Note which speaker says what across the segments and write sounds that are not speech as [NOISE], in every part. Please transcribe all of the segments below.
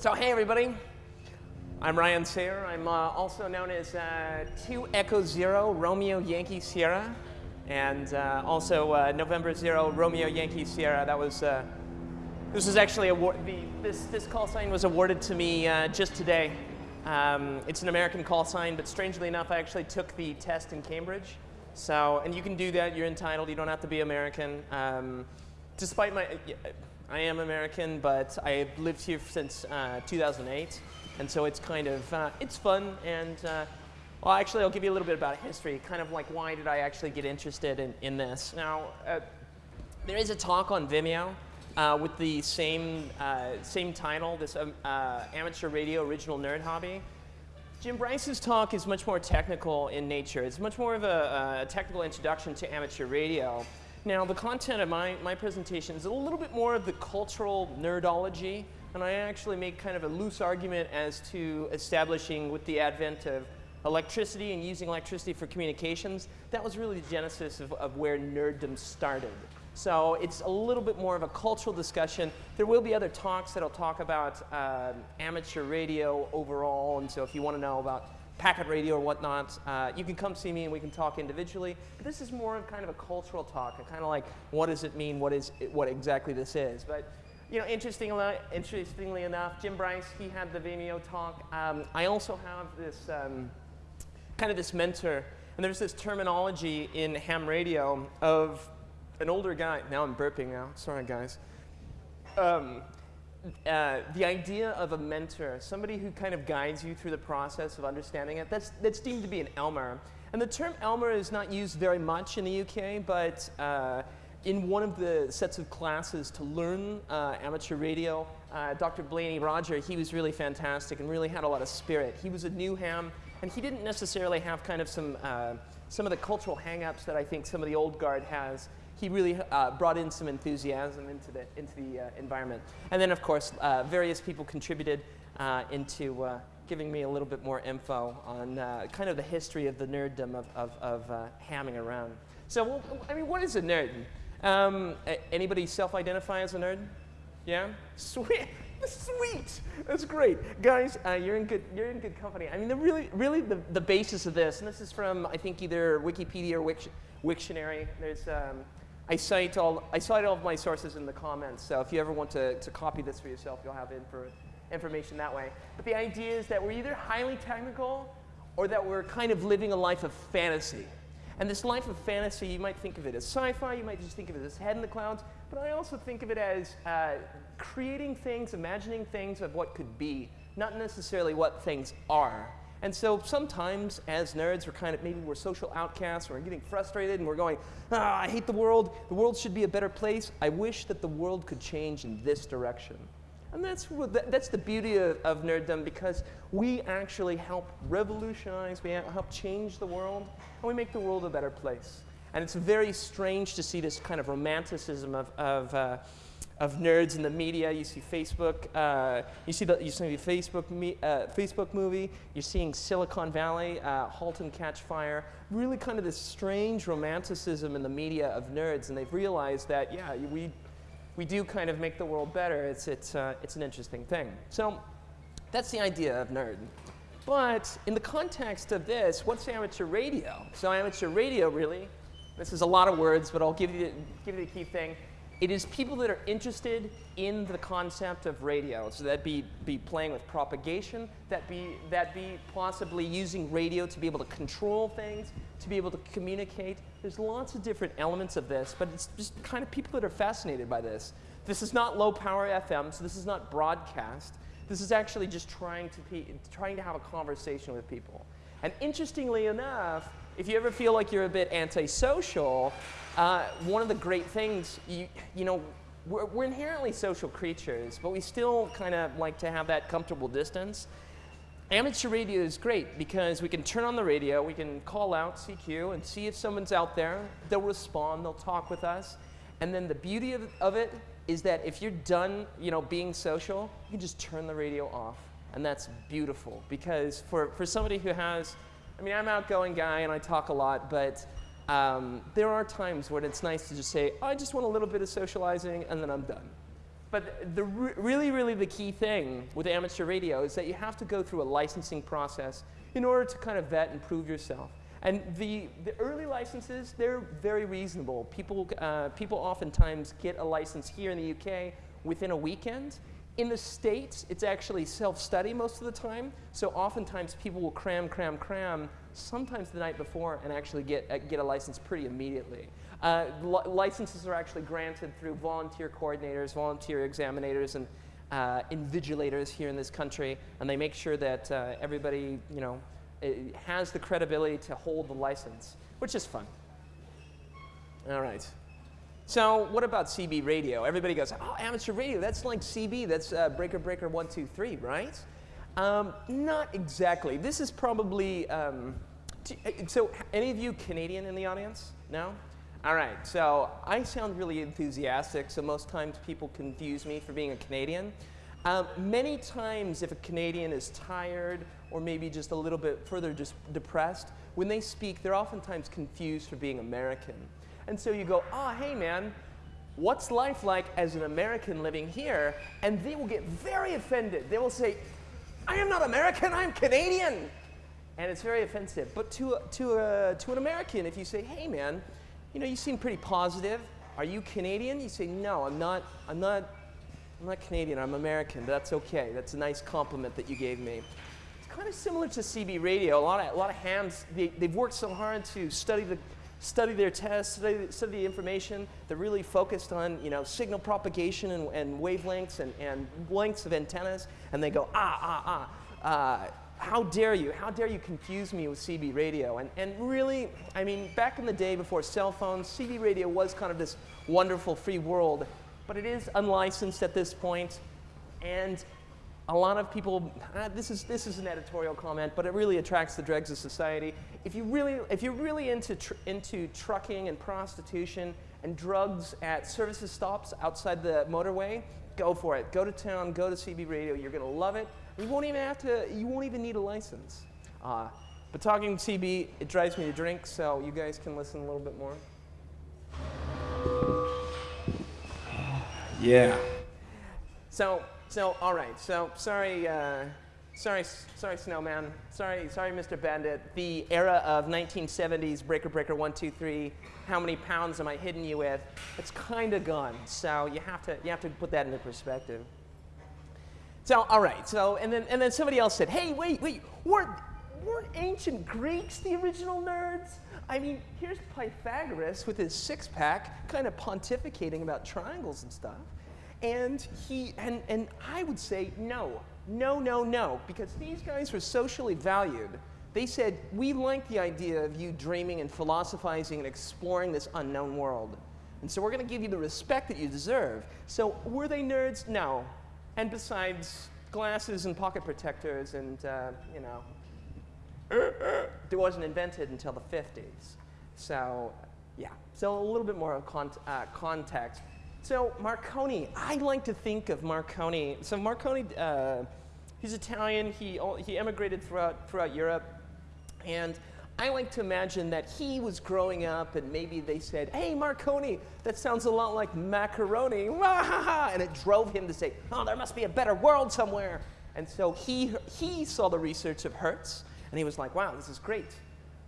Speaker 1: So hey everybody, I'm Ryan Sayer. I'm uh, also known as uh, 2 Echo Zero Romeo Yankee Sierra, and uh, also uh, November Zero Romeo Yankee Sierra. That was uh, this was actually award the, this this call sign was awarded to me uh, just today. Um, it's an American call sign, but strangely enough, I actually took the test in Cambridge. So, and you can do that. You're entitled. You don't have to be American. Um, despite my I am American, but I've lived here since uh, 2008, and so it's kind of, uh, it's fun, and uh, well, actually, I'll give you a little bit about history, kind of like why did I actually get interested in, in this. Now, uh, there is a talk on Vimeo uh, with the same, same title, this um, amateur radio original nerd hobby. Jim Bryce's talk is much more technical in nature. It's much more of a, a technical introduction to amateur radio. Now, the content of my, my presentation is a little bit more of the cultural nerdology, and I actually make kind of a loose argument as to establishing with the advent of electricity and using electricity for communications, that was really the genesis of, of where nerddom started. So it's a little bit more of a cultural discussion. There will be other talks that'll talk about uh, amateur radio overall, and so if you want to know about packet radio or whatnot, uh, you can come see me and we can talk individually. But this is more of kind of a cultural talk, kind of like what does it mean, what is it, what exactly this is. But you know, interestingly, interestingly enough, Jim Bryce, he had the Vimeo talk. Um, I also have this um, kind of this mentor, and there's this terminology in ham radio of an older guy. Now I'm burping now. Sorry, guys. Um, uh, the idea of a mentor, somebody who kind of guides you through the process of understanding it, that's, that's deemed to be an Elmer. And the term Elmer is not used very much in the UK, but uh, in one of the sets of classes to learn uh, amateur radio, uh, Dr. Blaney Roger, he was really fantastic and really had a lot of spirit. He was a new ham, and he didn't necessarily have kind of some, uh, some of the cultural hang-ups that I think some of the old guard has he really uh, brought in some enthusiasm into the, into the uh, environment. And then, of course, uh, various people contributed uh, into uh, giving me a little bit more info on uh, kind of the history of the nerddom of, of, of hamming around. So, well, I mean, what is a nerd? Um, anybody self-identify as a nerd? Yeah? Sweet. [LAUGHS] Sweet. That's great. Guys, uh, you're, in good, you're in good company. I mean, the really, really the, the basis of this, and this is from, I think, either Wikipedia or Wiktionary. There's um, I cite all, I cite all of my sources in the comments, so if you ever want to, to copy this for yourself, you'll have info, information that way. But the idea is that we're either highly technical or that we're kind of living a life of fantasy. And this life of fantasy, you might think of it as sci-fi, you might just think of it as head in the clouds, but I also think of it as uh, creating things, imagining things of what could be, not necessarily what things are. And so sometimes as nerds, we're kind of, maybe we're social outcasts, or we're getting frustrated and we're going, ah, I hate the world. The world should be a better place. I wish that the world could change in this direction. And that's, that's the beauty of, of nerddom because we actually help revolutionize, we help change the world, and we make the world a better place. And it's very strange to see this kind of romanticism of, of uh, of nerds in the media. You see Facebook, uh, you see the you see the Facebook me, uh, Facebook movie. You're seeing Silicon Valley, uh, *Halt and Catch Fire*. Really, kind of this strange romanticism in the media of nerds, and they've realized that yeah, we we do kind of make the world better. It's it's uh, it's an interesting thing. So that's the idea of nerd. But in the context of this, what's amateur radio? So amateur radio, really, this is a lot of words, but I'll give you give you the key thing it is people that are interested in the concept of radio. So that be, be playing with propagation, that be, that be possibly using radio to be able to control things, to be able to communicate. There's lots of different elements of this, but it's just kind of people that are fascinated by this. This is not low power FM, so this is not broadcast. This is actually just trying to, be, trying to have a conversation with people. And interestingly enough, if you ever feel like you're a bit antisocial, uh, one of the great things, you, you know, we're, we're inherently social creatures, but we still kind of like to have that comfortable distance. Amateur radio is great because we can turn on the radio, we can call out CQ and see if someone's out there. They'll respond, they'll talk with us. And then the beauty of, of it is that if you're done you know, being social, you can just turn the radio off. And that's beautiful because for, for somebody who has I mean, I'm an outgoing guy and I talk a lot, but um, there are times when it's nice to just say, I just want a little bit of socializing and then I'm done. but the re- really, really the key thing with amateur radio is that you have to go through a licensing process in order to kind of vet and prove yourself. And the, the early licenses, they're very reasonable. People, uh, people oftentimes get a license here in the UK within a weekend. In the States, it's actually self-study most of the time. So oftentimes people will cram, cram, cram, sometimes the night before, and actually get, uh, get a license pretty immediately. Uh, li licenses are actually granted through volunteer coordinators, volunteer examinators, and uh, invigilators here in this country, and they make sure that uh, everybody, you know, has the credibility to hold the license, which is fun. All right. So what about CB radio? Everybody goes, oh, amateur radio, that's like CB, that's uh, Breaker Breaker 123, right? Um, not exactly. This is probably, um, uh, so any of you Canadian in the audience? No? All right, so I sound really enthusiastic, so most times people confuse me for being a Canadian. Um, many times if a Canadian is tired or maybe just a little bit further just depressed, when they speak, they're oftentimes confused for being American. And so you go, oh, hey man, what's life like as an American living here? And they will get very offended. They will say, I am not American, I'm Canadian. And it's very offensive. But to, to, a, to an American, if you say, hey man, you know, you seem pretty positive. Are you Canadian? You say, no, I'm not, I'm not, I'm not Canadian, I'm American. That's okay. That's a nice compliment that you gave me. It's kind of similar to CB radio. A lot of, a lot of hams, they, they've worked so hard to study the, study their tests, study, study the information. They're really focused on you know, signal propagation and, and wavelengths and, and lengths of antennas. And they go, ah, ah, ah. Uh, how dare you? How dare you confuse me with CB radio? And, and really, I mean, back in the day before cell phones, CB radio was kind of this wonderful free world, but it is unlicensed at this point, and a lot of people, uh, this, is, this is an editorial comment, but it really attracts the dregs of society. If, you really, if you're really into, tr into trucking and prostitution and drugs at services stops outside the motorway, go for it. Go to town, go to CB radio, you're gonna love it. You won't even have to, you won't even need a license. Uh, but talking CB, it drives me to drink, so you guys can listen a little bit more.
Speaker 2: Yeah.
Speaker 1: So, so all right. So sorry, uh, sorry, sorry, Snowman. Sorry, sorry, Mr. Bandit. The era of 1970s Breaker Breaker one two three. How many pounds am I hitting you with? It's kind of gone. So you have to you have to put that into perspective. So, all right, so, and then, and then somebody else said, hey, wait, wait, weren't, weren't ancient Greeks the original nerds? I mean, here's Pythagoras with his six pack kind of pontificating about triangles and stuff. And he, and, and I would say no, no, no, no, because these guys were socially valued. They said, we like the idea of you dreaming and philosophizing and exploring this unknown world. And so we're going to give you the respect that you deserve. So were they nerds? No. And besides glasses and pocket protectors and, uh, you know, it wasn't invented until the 50s. So, yeah. So a little bit more of uh, context. So Marconi, I like to think of Marconi. So Marconi, uh, he's Italian. He, he emigrated throughout, throughout Europe. And I like to imagine that he was growing up and maybe they said, hey, Marconi, that sounds a lot like macaroni. [LAUGHS] And it drove him to say, oh, there must be a better world somewhere. And so he, he saw the research of Hertz and he was like, wow, this is great.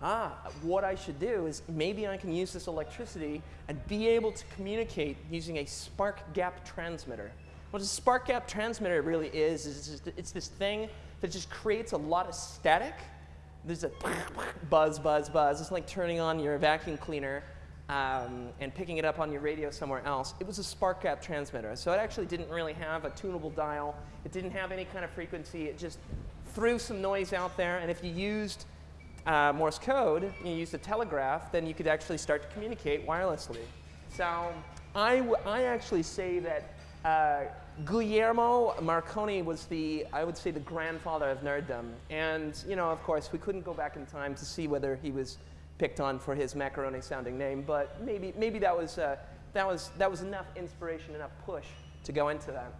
Speaker 1: Ah, what I should do is maybe I can use this electricity and be able to communicate using a spark gap transmitter. What a spark gap transmitter really is, is it's, just, it's this thing that just creates a lot of static there's a buzz, buzz, buzz. It's like turning on your vacuum cleaner um, and picking it up on your radio somewhere else. It was a spark gap transmitter. So it actually didn't really have a tunable dial. It didn't have any kind of frequency. It just threw some noise out there. And if you used uh, Morse code, you use the telegraph, then you could actually start to communicate wirelessly. So I, I actually say that uh, Guglielmo Marconi was the, I would say, the grandfather of nerddom. And, you know, of course, we couldn't go back in time to see whether he was picked on for his macaroni-sounding name, but maybe, maybe that, was, uh, that, was, that was enough inspiration, enough push to go into that.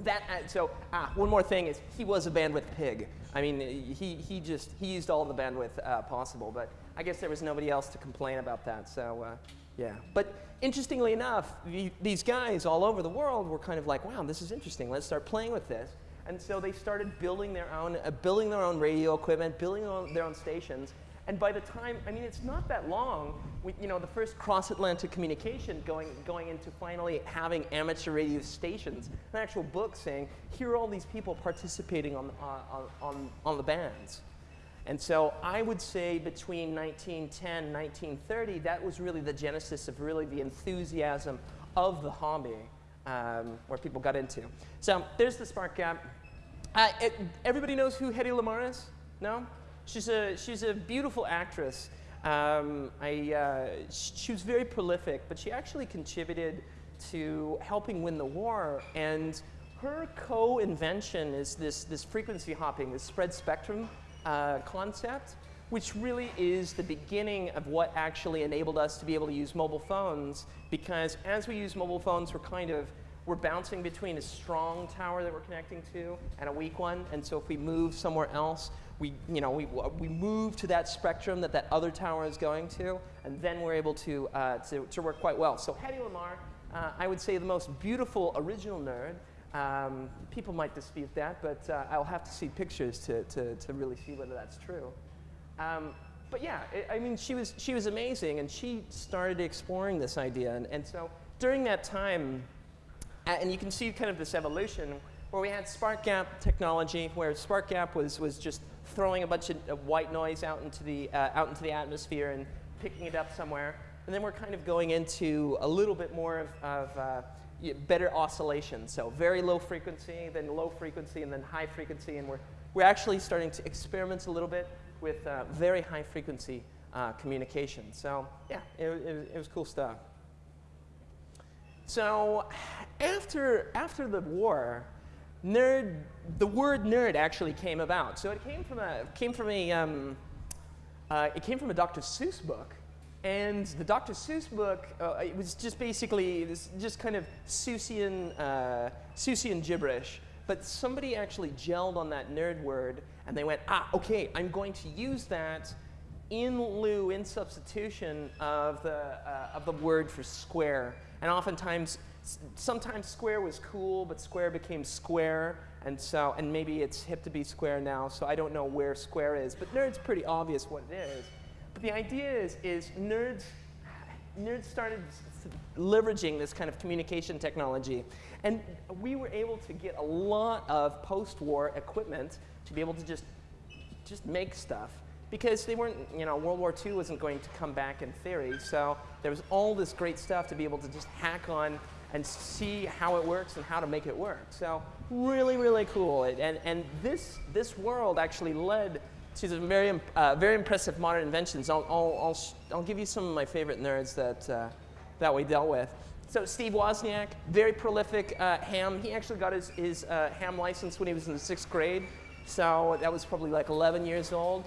Speaker 1: That, uh, so, ah, one more thing is he was a bandwidth pig. I mean, he, he just, he used all the bandwidth uh, possible, but I guess there was nobody else to complain about that. So uh, yeah. But interestingly enough, the, these guys all over the world were kind of like, wow, this is interesting. Let's start playing with this. And so they started building their own, uh, building their own radio equipment, building their own, their own stations. And by the time, I mean, it's not that long, we, you know, the first cross-Atlantic communication going, going into finally having amateur radio stations, an actual book saying, here are all these people participating on, on, on the bands. And so I would say between 1910 1930, that was really the genesis of really the enthusiasm of the hobby um, where people got into. So there's the spark gap. Uh, it, everybody knows who Hedy Lamarr is? No? She's a, she's a beautiful actress. Um, I, uh, she was very prolific, but she actually contributed to helping win the war. And her co-invention is this, this frequency hopping, this spread spectrum uh, concept, which really is the beginning of what actually enabled us to be able to use mobile phones because as we use mobile phones, we're kind of we're bouncing between a strong tower that we're connecting to and a weak one. And so if we move somewhere else, we, you know, we, we move to that spectrum that that other tower is going to, and then we're able to, uh, to, to, work quite well. So Hedy Lamarr, uh, I would say the most beautiful original nerd, um, people might dispute that, but uh, I'll have to see pictures to, to, to really see whether that's true. Um, but yeah, it, I mean, she was, she was amazing, and she started exploring this idea. And, and so during that time, and you can see kind of this evolution where we had spark gap technology, where spark gap was, was just throwing a bunch of, white noise out into, the, uh, out into the atmosphere and picking it up somewhere. And then we're kind of going into a little bit more of, of uh, better oscillation. So very low frequency, then low frequency, and then high frequency. And we're, we're actually starting to experiment a little bit with uh, very high frequency uh, communication. So yeah, it, it, it, was cool stuff. So after, after the war, nerd, the word nerd actually came about. So it came from a, came from a, um, uh, it came from a Dr. Seuss book and the Dr. Seuss book, uh, it was just basically this just kind of Seussian, uh, Seussian gibberish. But somebody actually gelled on that nerd word, and they went, ah, okay, I'm going to use that in lieu, in substitution of the, uh, of the word for square. And oftentimes, sometimes square was cool, but square became square. And so, and maybe it's hip to be square now, so I don't know where square is. But nerd's pretty obvious what it is. But the idea is, is nerds, nerds started leveraging this kind of communication technology. And we were able to get a lot of post-war equipment to be able to just, just make stuff. Because they weren't, you know, World War II wasn't going to come back in theory. So there was all this great stuff to be able to just hack on and see how it works and how to make it work. So really, really cool. And, and this, this world actually led to some very, uh, very impressive modern inventions. I'll, I'll, I'll, I'll, give you some of my favorite nerds that, uh, that we dealt with. So Steve Wozniak, very prolific uh, ham. He actually got his, his uh, ham license when he was in the sixth grade. So that was probably like 11 years old.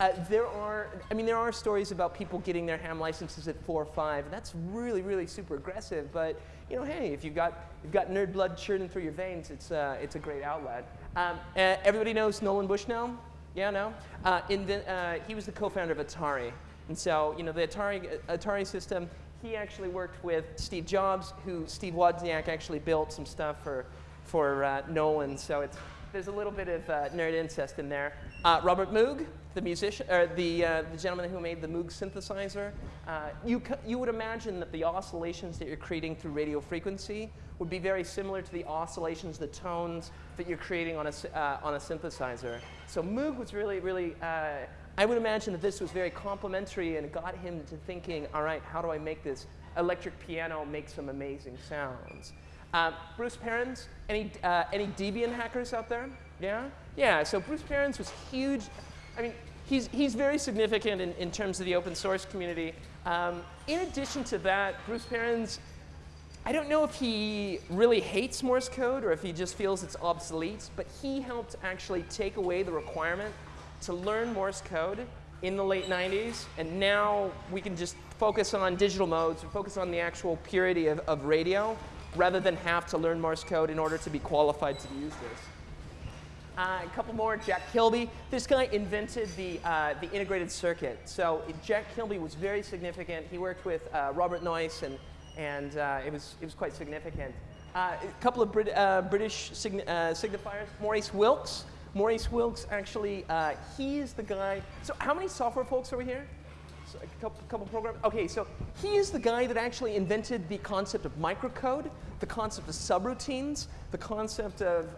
Speaker 1: Uh, there are, I mean, there are stories about people getting their ham licenses at four or five. That's really, really super aggressive. But you know, hey, if you've got, you've got nerd blood churning through your veins, it's, uh, it's a great outlet. Um, everybody knows Nolan Bushnell. Yeah, no? Uh, the, uh, he was the co-founder of Atari. And so, you know, the Atari, Atari system, he actually worked with Steve Jobs, who Steve Wozniak actually built some stuff for, for uh, Nolan. So it's, there's a little bit of uh, nerd incest in there. Uh, Robert Moog, the musician, or the, uh, the gentleman who made the Moog synthesizer, uh, you, you would imagine that the oscillations that you're creating through radio frequency would be very similar to the oscillations, the tones that you're creating on a, uh, on a synthesizer. So Moog was really, really, uh, I would imagine that this was very complementary and got him to thinking, all right, how do I make this electric piano make some amazing sounds? Uh, Bruce Perens, any, uh, any Debian hackers out there? Yeah? Yeah, so Bruce Perens was huge. I mean, he's, he's very significant in, in terms of the open source community. Um, in addition to that, Bruce Perens, I don't know if he really hates Morse code or if he just feels it's obsolete, but he helped actually take away the requirement to learn Morse code in the late 90s, and now we can just focus on digital modes and focus on the actual purity of, of radio rather than have to learn Morse code in order to be qualified to use this. Uh, a couple more, Jack Kilby. This guy invented the, uh, the integrated circuit. So Jack Kilby was very significant. He worked with uh, Robert Noyce, and, and uh, it, was, it was quite significant. Uh, a couple of Brit uh, British sign signifiers. Maurice Wilkes. Maurice Wilkes, actually, he's the guy. So how many software folks over here? So a couple, couple programs. Okay, so he is the guy that actually invented the concept of microcode, the concept of subroutines, the concept of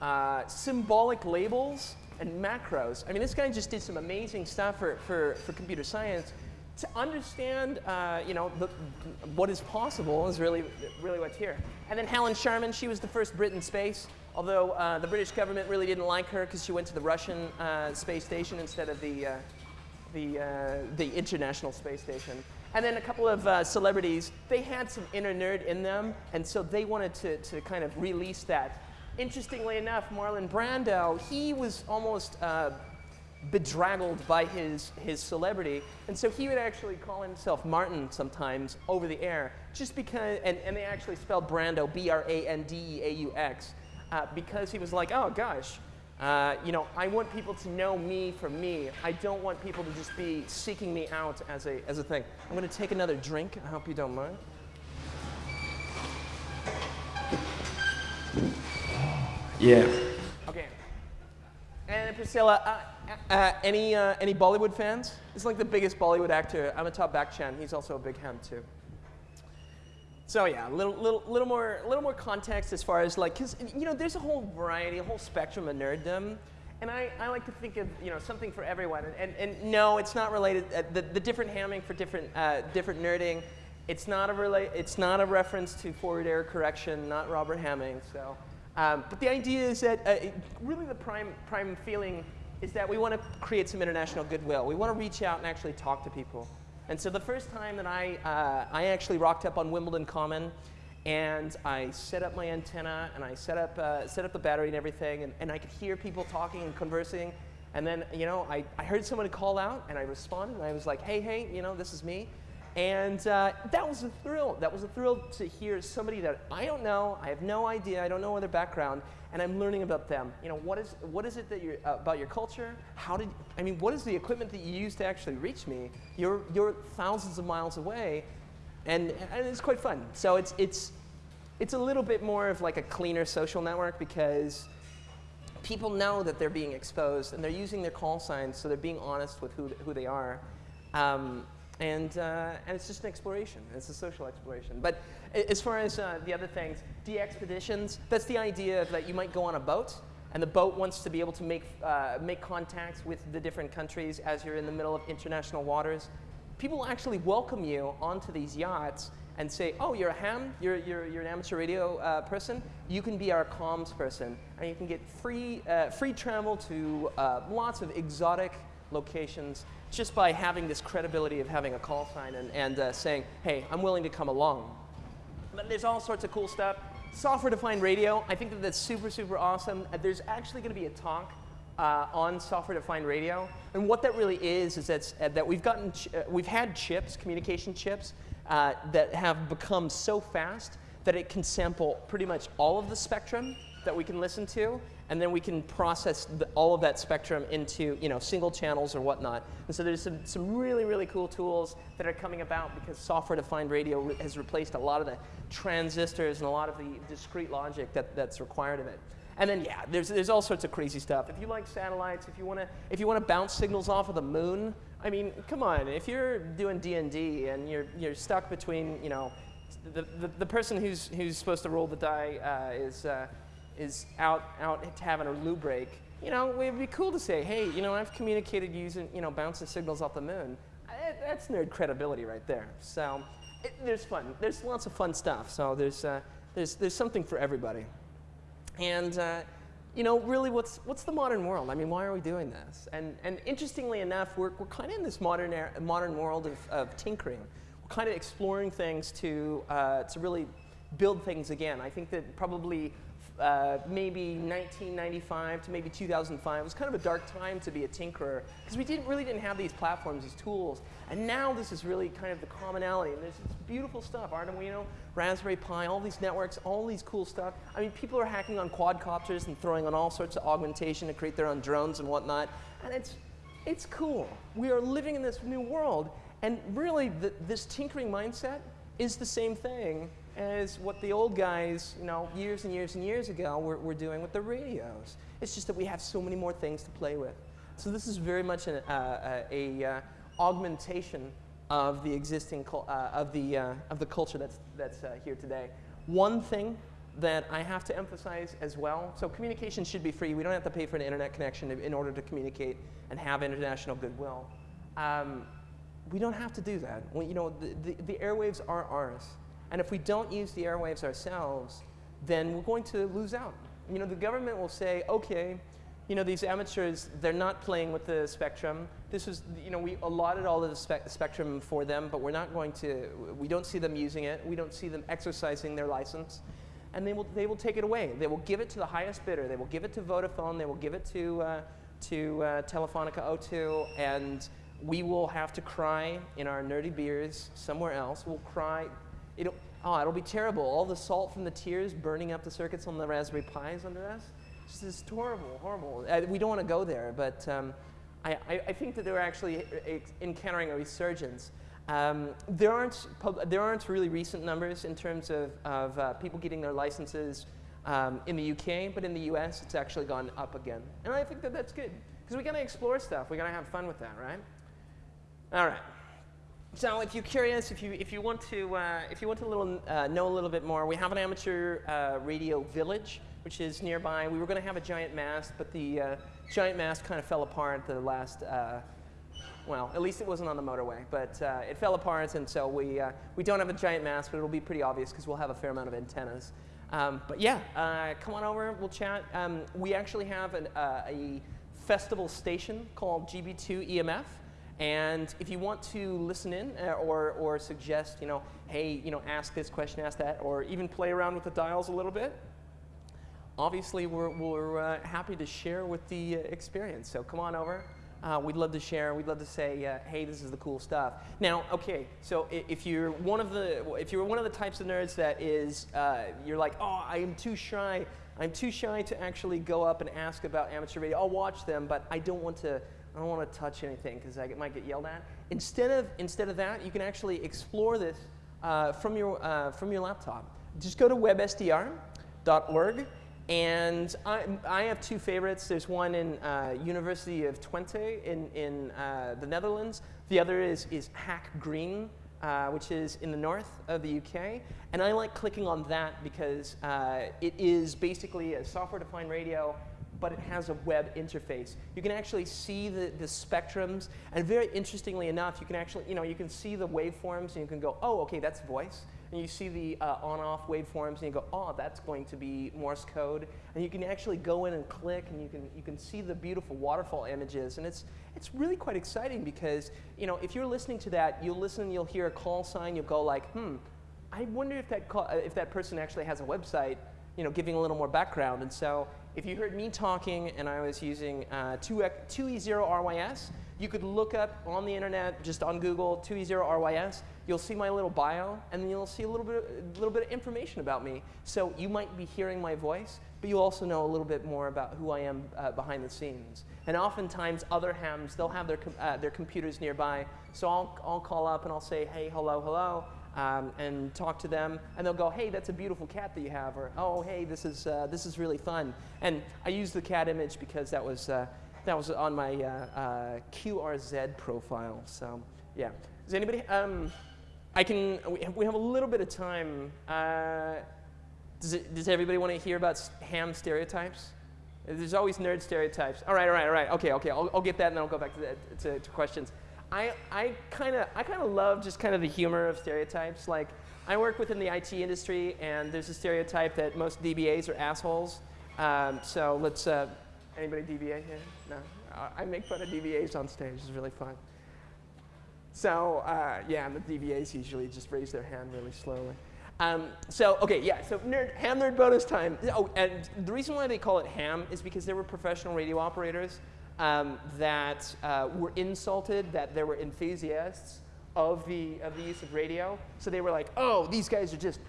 Speaker 1: uh, symbolic labels and macros. I mean, this guy just did some amazing stuff for, for, for computer science. To understand, uh, you know, the, what is possible is really, really what's here. And then Helen Sharman, she was the first Brit in space, although uh, the British government really didn't like her because she went to the Russian uh, space station instead of the, uh, the, uh, the International Space Station. And then a couple of celebrities, they had some inner nerd in them, and so they wanted to, to kind of release that interestingly enough, Marlon Brando, he was almost uh, bedraggled by his, his celebrity. And so he would actually call himself Martin sometimes over the air, just because, and, and they actually spelled Brando, B-R-A-N-D-E-A-U-X, uh, because he was like, oh gosh, uh, you know, I want people to know me for me. I don't want people to just be seeking me out as a, as a thing. I'm going to take another drink. I hope you don't mind.
Speaker 2: Yeah.
Speaker 1: Okay. And Priscilla, uh, uh, any, uh, any Bollywood fans? It's like the biggest Bollywood actor. Amitabh Bachchan, he's also a big ham too. So yeah, a little, little, little, more, little more context as far as like, because you know, there's a whole variety, a whole spectrum of nerddom. And I, I like to think of you know, something for everyone. And, and, and no, it's not related, uh, the, the different hamming for different, uh, different nerding, it's not, a rela it's not a reference to forward error correction, not Robert Hamming. So. Um, but the idea is that uh, really the prime, prime feeling is that we want to create some international goodwill. We want to reach out and actually talk to people. And so the first time that I, uh, I actually rocked up on Wimbledon Common and I set up my antenna and I set up, uh, set up the battery and everything and, and I could hear people talking and conversing. And then, you know, I, I heard someone call out and I responded and I was like, hey, hey, you know, this is me. And uh, that was a thrill. That was a thrill to hear somebody that I don't know, I have no idea, I don't know their background, and I'm learning about them. You know, what is, what is it that you're, uh, about your culture? How did, I mean, what is the equipment that you use to actually reach me? You're, you're thousands of miles away, and, and it's quite fun. So it's, it's, it's a little bit more of like a cleaner social network because people know that they're being exposed and they're using their call signs, so they're being honest with who, who they are. Um, and, uh, and it's just an exploration. It's a social exploration. But as far as uh, the other things, DXpeditions, that's the idea that you might go on a boat, and the boat wants to be able to make, uh, make contacts with the different countries as you're in the middle of international waters. People actually welcome you onto these yachts and say, oh, you're a ham, you're, you're, you're an amateur radio uh, person, you can be our comms person, and you can get free, uh, free travel to uh, lots of exotic locations just by having this credibility of having a call sign and, and uh, saying, hey, I'm willing to come along. But there's all sorts of cool stuff. Software-defined radio, I think that that's super, super awesome. Uh, there's actually going to be a talk uh, on software-defined radio. And what that really is, is that's, uh, that we've, gotten uh, we've had chips, communication chips, uh, that have become so fast that it can sample pretty much all of the spectrum that we can listen to and then we can process the, all of that spectrum into you know, single channels or whatnot. And so there's some, some really, really cool tools that are coming about because software-defined radio re has replaced a lot of the transistors and a lot of the discrete logic that, that's required of it. And then, yeah, there's, there's all sorts of crazy stuff. If you like satellites, if you want to if you want to bounce signals off of the moon, I mean, come on. If you're doing D&D and you're, you're stuck between, you know, the, the, the person who's, who's supposed to roll the die uh, is, uh, is out, out having a loo break, you know, it'd be cool to say, hey, you know, I've communicated using, you know, bouncing signals off the moon. I, that's nerd credibility right there. So it, there's fun. There's lots of fun stuff. So there's, uh, there's, there's something for everybody. And, uh, you know, really, what's, what's the modern world? I mean, why are we doing this? And, and interestingly enough, we're, we're kind of in this modern, era, modern world of, of tinkering. We're kind of exploring things to, uh, to really build things again. I think that probably uh, maybe 1995 to maybe 2005. It was kind of a dark time to be a tinkerer because we didn't really didn't have these platforms, these tools. And now this is really kind of the commonality. And there's this beautiful stuff, Arduino, Raspberry Pi, all these networks, all these cool stuff. I mean, people are hacking on quadcopters and throwing on all sorts of augmentation to create their own drones and whatnot. And it's, it's cool. We are living in this new world. And really, the, this tinkering mindset is the same thing as what the old guys, you know, years and years and years ago were, were doing with the radios. It's just that we have so many more things to play with. So this is very much an, uh, a, uh, augmentation of the existing, uh, of, the, uh, of the culture that's, that's uh, here today. One thing that I have to emphasize as well, so communication should be free. We don't have to pay for an internet connection in order to communicate and have international goodwill. Um, we don't have to do that. We, you know, the, the, the airwaves are ours. And if we don't use the airwaves ourselves, then we're going to lose out. You know, the government will say, okay, you know, these amateurs, they're not playing with the spectrum. This is, you know, we allotted all of the spe spectrum for them, but we're not going to, we don't see them using it. We don't see them exercising their license. And they will, they will take it away. They will give it to the highest bidder. They will give it to Vodafone. They will give it to, uh, to uh, Telefonica O2. And we will have to cry in our nerdy beers somewhere else. We'll cry It'll, oh, it'll be terrible. All the salt from the tears burning up the circuits on the Raspberry Pis under us. It's just horrible, horrible. Uh, we don't want to go there, but um, I, I, I, think that they're actually encountering a resurgence. Um, there, aren't there aren't really recent numbers in terms of, of uh, people getting their licenses um, in the UK, but in the US, it's actually gone up again. And I think that that's good, because we got to explore stuff. We got to have fun with that, right? All right. So if you're curious, if you, if you want to, uh, if you want to little, uh, know a little bit more, we have an amateur uh, radio village, which is nearby. We were going to have a giant mast, but the uh, giant mast kind of fell apart the last, uh, well, at least it wasn't on the motorway, but uh, it fell apart, and so we, we don't have a giant mast, but it'll be pretty obvious because we'll have a fair amount of antennas. Um, but yeah, come on over, we'll chat. Um, we actually have an, a festival station called GB2 EMF. And if you want to listen in uh, or, or suggest, you know, hey, you know, ask this question, ask that, or even play around with the dials a little bit, obviously we're, we're uh, happy to share with the uh, experience. So come on over. Uh, we'd love to share. We'd love to say, uh, "Hey, this is the cool stuff." Now, okay, so if you're one of the if you're one of the types of nerds that is, uh, you're like, "Oh, I am too shy. I'm too shy to actually go up and ask about amateur radio. I'll watch them, but I don't want to I don't want to touch anything because I might get yelled at. Instead of, instead of that, you can actually explore this uh, from, your, uh, from your laptop. Just go to websdr.org and I, I, have two favorites. There's one in uh, University of Twente in, in uh, the Netherlands. The other is, is Hack Green, uh, which is in the north of the UK. And I like clicking on that because uh, it is basically a software-defined radio but it has a web interface. You can actually see the, the spectrums, and very interestingly enough, you can actually, you know, you can see the waveforms, and you can go, oh, okay, that's voice. And you see the uh, on-off waveforms, and you go, oh, that's going to be Morse code. And you can actually go in and click, and you can, you can see the beautiful waterfall images. And it's, it's really quite exciting because, you know, if you're listening to that, you'll listen, you'll hear a call sign, you'll go like, hmm, I wonder if that, call, if that person actually has a website, you know, giving a little more background. And so if you heard me talking and I was using uh, 2E0RYS, you could look up on the internet, just on Google, 2E0RYS. You'll see my little bio, and then you'll see a little bit, a little bit of information about me. So you might be hearing my voice, but you'll also know a little bit more about who I am uh, behind the scenes. And oftentimes, other hams, they'll have their, com uh, their computers nearby. So I'll, I'll call up and I'll say, hey, hello, hello um, and talk to them, and they'll go, hey, that's a beautiful cat that you have, or oh, hey, this is, uh, this is really fun. And I use the cat image because that was, uh, that was on my uh, uh QRZ profile, so yeah. Does anybody, um, I can, we have a little bit of time. Uh, does, it, does everybody want to hear about ham stereotypes? There's always nerd stereotypes. All right, all right, all right. Okay, okay. I'll, I'll get that and then I'll go back to, the, to, to questions. I, I kind of I kind of love just kind of the humor of stereotypes. Like I work within the IT industry, and there's a stereotype that most DBAs are assholes. Um, so let's uh, anybody DBA here? No, I make fun of DBAs on stage. It's really fun. So uh, yeah, and the DBAs usually just raise their hand really slowly. Um, so, okay, yeah, so nerd, ham nerd bonus time. Oh, and the reason why they call it ham is because there were professional radio operators um, that uh, were insulted that there were enthusiasts of the, of the use of radio. So they were like, oh, these guys are just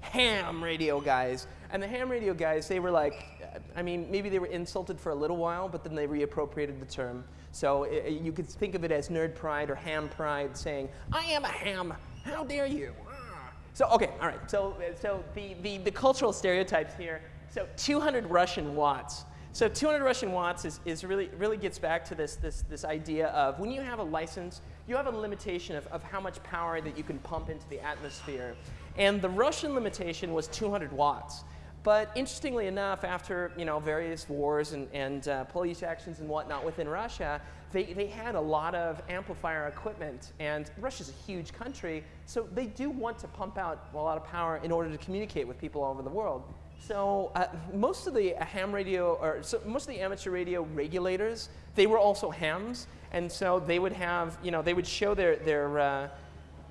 Speaker 1: ham radio guys. And the ham radio guys, they were like, uh, I mean, maybe they were insulted for a little while, but then they reappropriated the term. So it, you could think of it as nerd pride or ham pride saying, I am a ham, how dare you? Ah. So, okay, all right. So, so the, the, the cultural stereotypes here. So 200 Russian watts. So 200 Russian watts is, is really, really gets back to this, this, this idea of when you have a license, you have a limitation of, of how much power that you can pump into the atmosphere. And the Russian limitation was 200 watts. But interestingly enough, after you know, various wars and, and uh, police actions and whatnot within Russia, they, they had a lot of amplifier equipment. And Russia's a huge country, so they do want to pump out a lot of power in order to communicate with people all over the world. So uh, most of the ham radio, or so most of the amateur radio regulators, they were also hams, and so they would have, you know, they would show their their uh,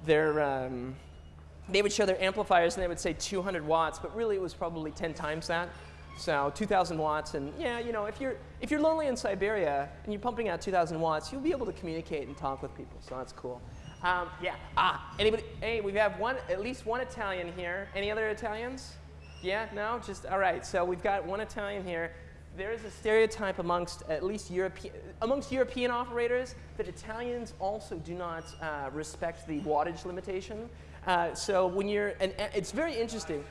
Speaker 1: their um, they would show their amplifiers and they would say 200 watts, but really it was probably 10 times that. So 2,000 watts, and yeah, you know, if you're if you're lonely in Siberia and you're pumping out 2,000 watts, you'll be able to communicate and talk with people. So that's cool. Um, yeah. Ah, anybody? Hey, we have one, at least one Italian here. Any other Italians? Yeah, no, just, all right. So we've got one Italian here. There is a stereotype amongst at least European, amongst European operators that Italians also do not uh, respect the wattage limitation. Uh, so when you're, and it's very interesting.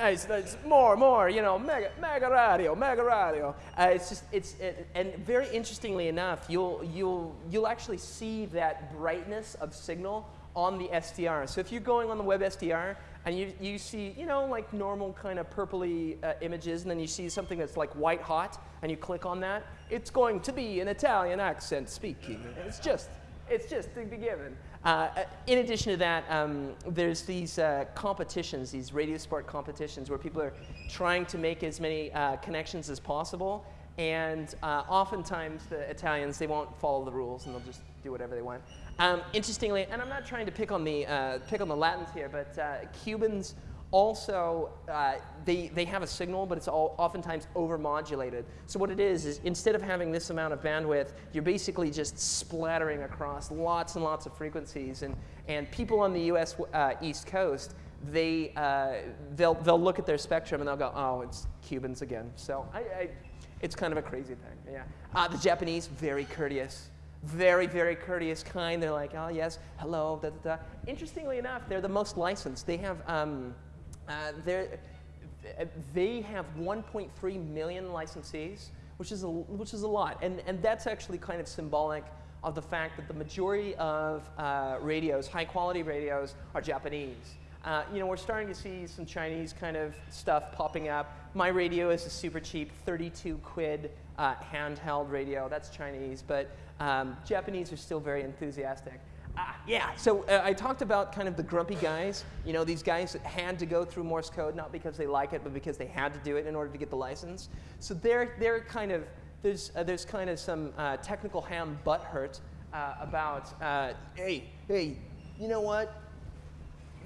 Speaker 1: Uh, it's, it's, more, more, you know, mega, mega radio, mega radio. Uh, it's just, it's, it, and very interestingly enough, you'll, you'll, you'll actually see that brightness of signal on the SDR. So if you're going on the web SDR, and you, you see, you know, like normal kind of purpley uh, images, and then you see something that's like white hot, and you click on that, it's going to be an Italian accent speaking. It's just, it's just to be given. Uh, in addition to that, um, there's these uh, competitions, these radio sport competitions, where people are trying to make as many uh, connections as possible, and uh, oftentimes the Italians, they won't follow the rules, and they'll just do whatever they want. Um, interestingly, and I'm not trying to pick on the, uh, pick on the Latins here, but uh, Cubans also, uh, they, they have a signal, but it's all oftentimes overmodulated. So what it is, is instead of having this amount of bandwidth, you're basically just splattering across lots and lots of frequencies. And, and people on the US uh, East Coast, they, uh, they'll, they'll look at their spectrum and they'll go, oh, it's Cubans again. So I, I, it's kind of a crazy thing, yeah. Uh, the Japanese, very courteous very, very courteous, kind. They're like, oh, yes, hello, da, da, da. Interestingly enough, they're the most licensed. They have, um, uh, they have 1.3 million licensees, which is a, which is a lot. And, and that's actually kind of symbolic of the fact that the majority of uh, radios, high quality radios, are Japanese. Uh, you know, we're starting to see some Chinese kind of stuff popping up. My radio is a super cheap 32 quid uh, handheld radio. That's Chinese, but um, Japanese are still very enthusiastic. Uh, yeah, so uh, I talked about kind of the grumpy guys. You know, these guys that had to go through Morse code, not because they like it, but because they had to do it in order to get the license. So they're, they're kind of, there's, uh, there's kind of some uh, technical ham butt hurt uh, about, uh, hey, hey, you know what?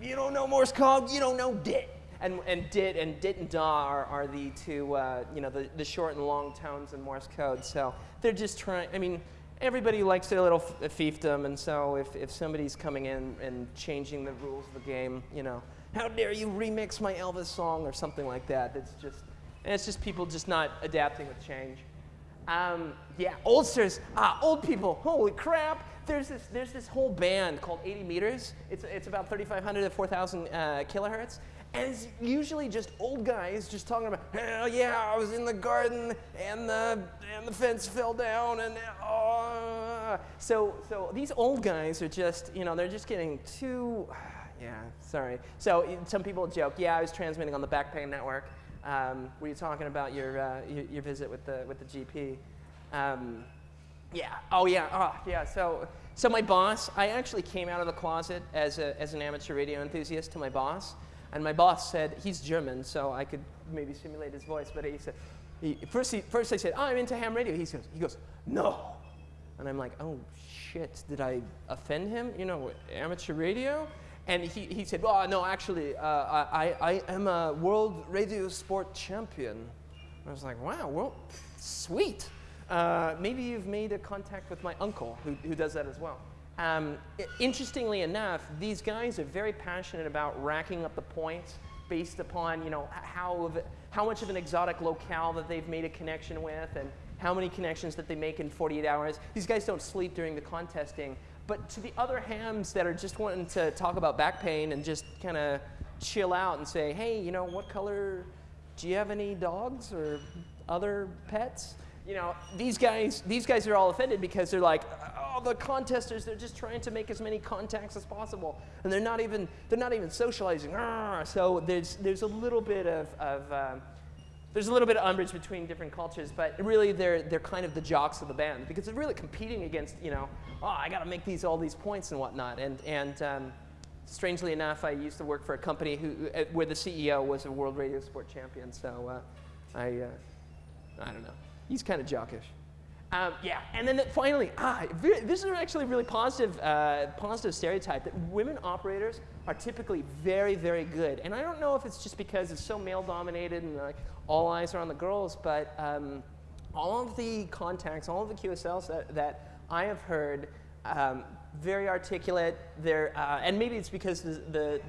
Speaker 1: You don't know Morse code, you don't know DIT. And, and DIT and DIT and DAW are, are the two, you know, the, the short and long tones in Morse code. So they're just trying, I mean, everybody likes their little fiefdom, and so if, if somebody's coming in and changing the rules of the game, you know, how dare you remix my Elvis song or something like that. It's just, and it's just people just not adapting with change. Um, yeah, oldsters, ah, old people, holy crap. There's this, there's this whole band called 80 Meters. It's, it's about 3,500 to 4,000 uh, kilohertz. And it's usually just old guys just talking about, hell yeah, I was in the garden and the, and the fence fell down and oh. So, so these old guys are just, you know, they're just getting too, [SIGHS] yeah, sorry. So some people joke, yeah, I was transmitting on the back pain network. Um, were you talking about your, uh, your, your, visit with the, with the GP? Um, yeah, oh yeah, oh yeah. So, so my boss, I actually came out of the closet as, a, as an amateur radio enthusiast to my boss. And my boss said, he's German, so I could maybe simulate his voice, but he said, he, first, he, first I said, oh, I'm into ham radio. He goes, he goes, no. And I'm like, oh, shit, did I offend him? You know, amateur radio? And he, he said, well, no, actually, uh, I, I am a world radio sport champion. I was like, wow, well, sweet. Uh, maybe you've made a contact with my uncle who, who does that as well. Um, interestingly enough, these guys are very passionate about racking up the points based upon you know, how, how much of an exotic locale that they've made a connection with and how many connections that they make in 48 hours. These guys don't sleep during the contesting. But to the other hams that are just wanting to talk about back pain and just kind of chill out and say, hey, you know, what color, do you have any dogs or other pets? You know, these guys, these guys are all offended because they're like, oh, the contesters, they're just trying to make as many contacts as possible. And they're not even, they're not even socializing. So there's, there's a little bit of, of um, there's a little bit of umbrage between different cultures, but really they're, they're kind of the jocks of the band because they're really competing against, you know, oh, I got to make these all these points and whatnot. And, and um, strangely enough, I used to work for a company who, where the CEO was a world radio sport champion. So uh, I, uh, I don't know. He's kind of jockish. Um, yeah, and then finally, ah, this is actually a really positive, uh, positive stereotype that women operators are typically very, very good. And I don't know if it's just because it's so male dominated and like all eyes are on the girls, but um, all of the contacts, all of the QSLs that, that I have heard, um, very articulate. They're, uh, and maybe it's because the, the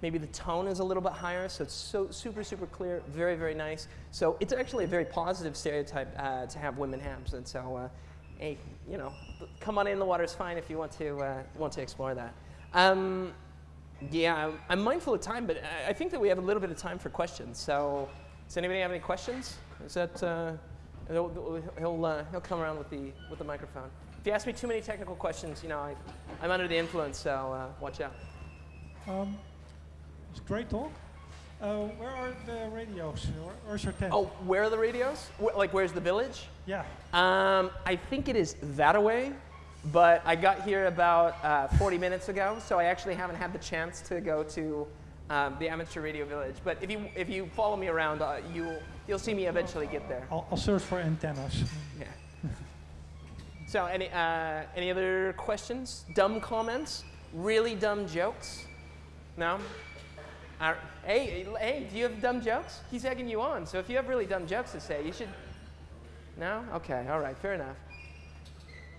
Speaker 1: Maybe the tone is a little bit higher, so it's so super, super clear, very, very nice. So it's actually a very positive stereotype uh, to have women hams. And so, uh, hey, you know, come on in, the water's fine if you want to, uh, want to explore that. Um, yeah, I'm mindful of time, but I think that we have a little bit of time for questions. So does anybody have any questions? Is that, uh, he'll, he'll, uh, he'll come around with the, with the microphone. If you ask me too many technical questions, you know, I, I'm under the influence, so uh, watch out.
Speaker 2: Um, it's a great talk. Uh, where are the radios? where's your tent?
Speaker 1: Oh, where are the radios? Wh like, where's the village?
Speaker 2: Yeah.
Speaker 1: Um, I think it is that away, but I got here about uh, 40 minutes ago, so I actually haven't had the chance to go to um, the amateur radio village. But if you if you follow me around, uh, you'll you'll see me eventually get there.
Speaker 2: I'll, I'll search for antennas.
Speaker 1: Yeah. [LAUGHS] so any uh, any other questions? Dumb comments? Really dumb jokes? No. Uh, hey, hey, do you have dumb jokes? He's egging you on. So if you have really dumb jokes to say, you should. No? Okay, all right, fair enough.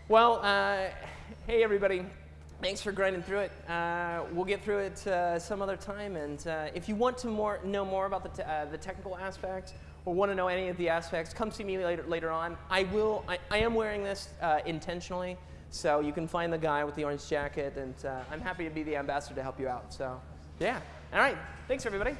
Speaker 1: Well, uh, hey, everybody. Thanks for grinding through it. Uh, we'll get through it uh, some other time. And uh, if you want to more, know more about the, uh, the technical aspects or want to know any of the aspects, come see me later, later on. I, will, I, I am wearing this intentionally. So you can find the guy with the orange jacket. And I'm happy to be the ambassador to help you out. So, yeah. All right. Thanks, everybody.